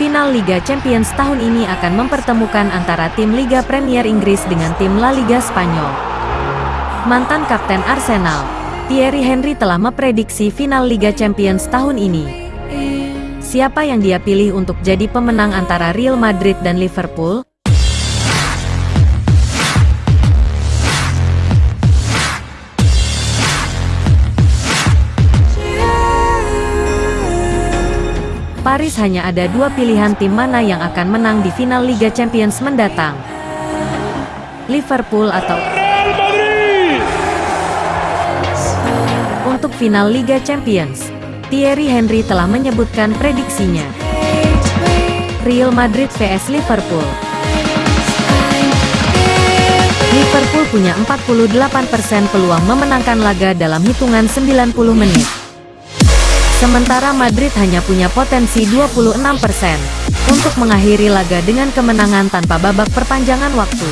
Final Liga Champions tahun ini akan mempertemukan antara tim Liga Premier Inggris dengan tim La Liga Spanyol. Mantan Kapten Arsenal, Thierry Henry telah memprediksi final Liga Champions tahun ini. Siapa yang dia pilih untuk jadi pemenang antara Real Madrid dan Liverpool? Paris hanya ada dua pilihan tim mana yang akan menang di final Liga Champions mendatang. Liverpool atau Untuk final Liga Champions, Thierry Henry telah menyebutkan prediksinya. Real Madrid vs Liverpool. Liverpool punya 48% peluang memenangkan laga dalam hitungan 90 menit. Sementara Madrid hanya punya potensi 26% untuk mengakhiri laga dengan kemenangan tanpa babak perpanjangan waktu.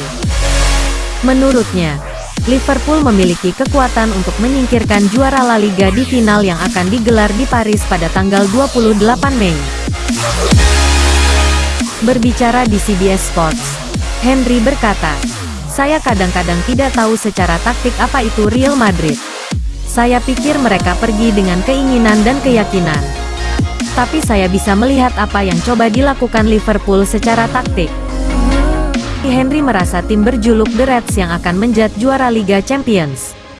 Menurutnya, Liverpool memiliki kekuatan untuk menyingkirkan juara La Liga di final yang akan digelar di Paris pada tanggal 28 Mei. Berbicara di CBS Sports, Henry berkata, Saya kadang-kadang tidak tahu secara taktik apa itu Real Madrid. Saya pikir mereka pergi dengan keinginan dan keyakinan. Tapi saya bisa melihat apa yang coba dilakukan Liverpool secara taktik. Henry merasa tim berjuluk The Reds yang akan menjadi juara Liga Champions.